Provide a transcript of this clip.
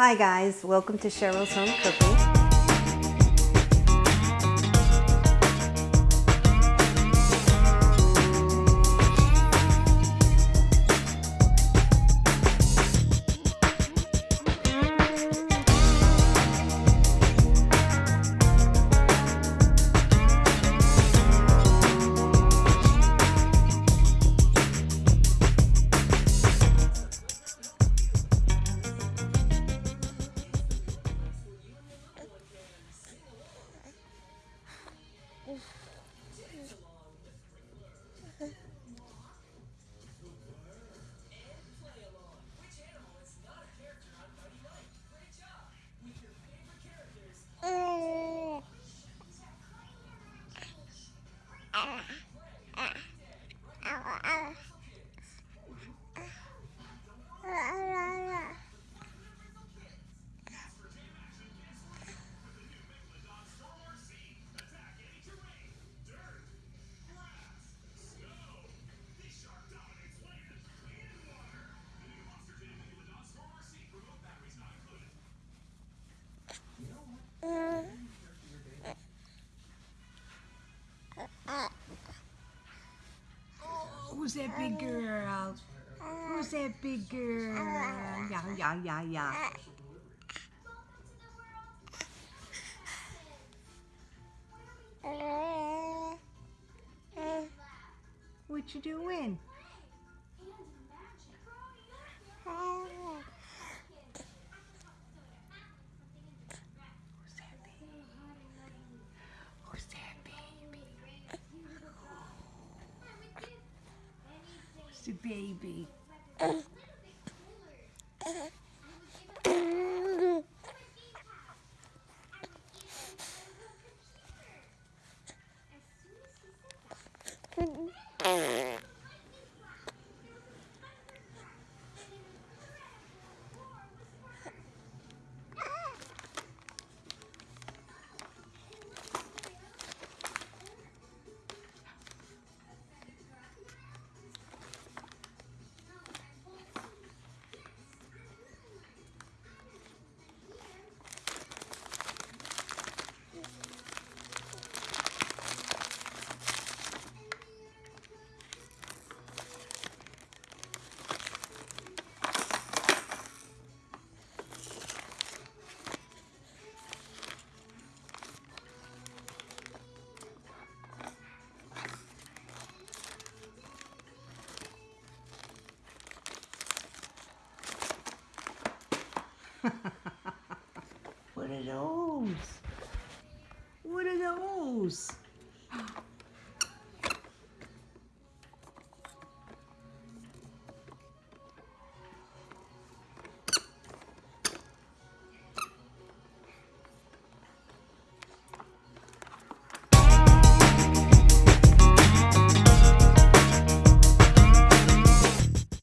Hi guys, welcome to Cheryl's Home Cooking. ow, ow, ow, ow. Who's that big girl? Who's that big girl? Yeah, yeah, yeah, yeah. What you doing? Who's that baby? Who's that baby? Who's the baby? are those? What are those?